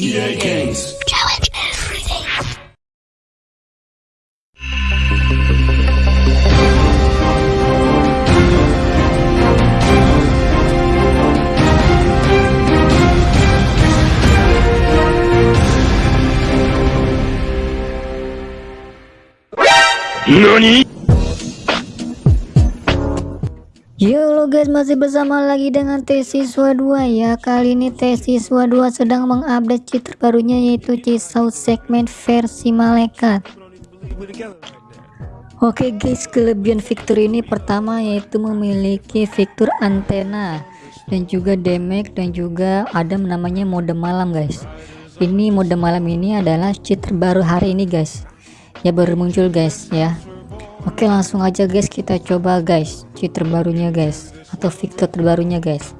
EA Games. Challenge everything. NANI? Yo lo guys masih bersama lagi dengan T siswa 2 ya. Kali ini T siswa 2 sedang mengupdate cheat terbarunya yaitu Cisau segmen versi malaikat. Oke guys kelebihan fitur ini pertama yaitu memiliki fitur antena dan juga damage dan juga ada namanya mode malam guys. Ini mode malam ini adalah cheat terbaru hari ini guys. Ya baru muncul guys ya Oke langsung aja guys. Kita coba guys. Cheat terbarunya guys. Atau fitur terbarunya guys.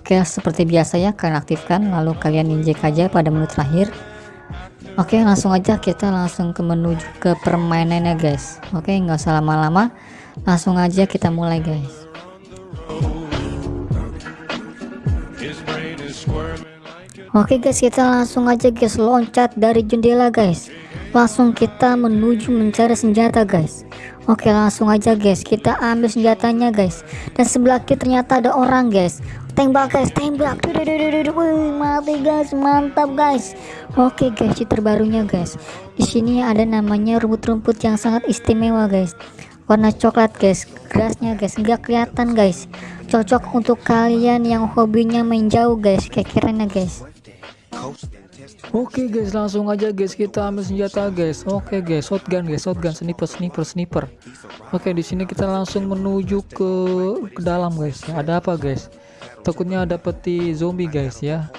Oke seperti biasa ya kalian aktifkan. Lalu kalian injek aja pada menu terakhir. Oke langsung aja. Kita langsung ke menuju ke permainannya guys. Oke nggak usah lama-lama. Langsung aja kita mulai guys. Oke guys. Kita langsung aja guys. Loncat dari jendela guys langsung kita menuju mencari senjata guys. Oke langsung aja guys. Kita ambil senjatanya guys. Dan sebelah kiri ternyata ada orang guys. Tembak guys. Tembak. Wih, mati guys. Mantap guys. Oke guys. Cheat terbarunya guys. Di sini ada namanya rumput-rumput yang sangat istimewa guys. Warna coklat guys. Gerasnya guys. Nggak kelihatan guys. Cocok untuk kalian yang hobinya main jauh guys. Kayak kiranya guys Oke guys langsung aja guys kita ambil senjata guys. Oke guys shotgun guys shotgun sniper sniper sniper. Oke di sini kita langsung menuju ke, ke dalam guys. Ya ada apa guys? Takutnya ada peti zombie guys ya.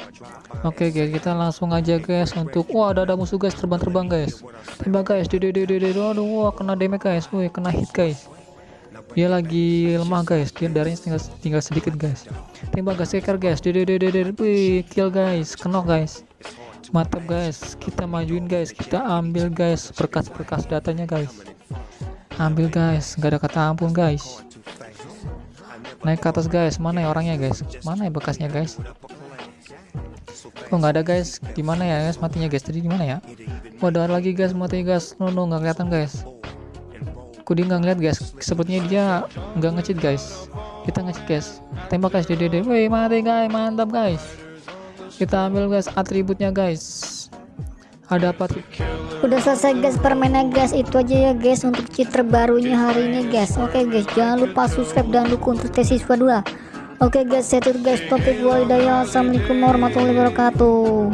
Oke guys kita langsung aja guys untuk wah ada ada musuh guys terbang-terbang guys. Tembak guys. Dede dede dede aduh wah kena damage guys. Woi kena hit guys. Dia lagi lemah guys. Dia darahnya tinggal tinggal sedikit guys. Tembak guys seker guys. Dede dede dede wih kill guys. Kena guys mantap guys. Kita majuin guys. Kita ambil guys berkas-berkas datanya guys. Ambil guys. Nggak ada kata ampun guys. Naik ke atas guys. Mana ya orangnya guys? Mana ya bekasnya guys? Kok nggak ada guys? Di mana ya guys? Matinya guys. Tadi di mana ya? Ada lagi guys. Mati guys. No no nggak kelihatan guys. Aku nggak ngeliat guys? Sepertinya dia nggak ngecit guys. Kita ngecit guys. Tembak guys dede woi mati guys. Mantap guys kita ambil guys atributnya guys. Ada apa tuh? Udah selesai guys permainan guys. Itu aja ya guys untuk cheat terbarunya hari ini guys. Oke guys jangan lupa subscribe dan dukung untuk tes siswa 2 oke guys saya tuh guys. Topik walidaya assalamualaikum warahmatullahi wabarakatuh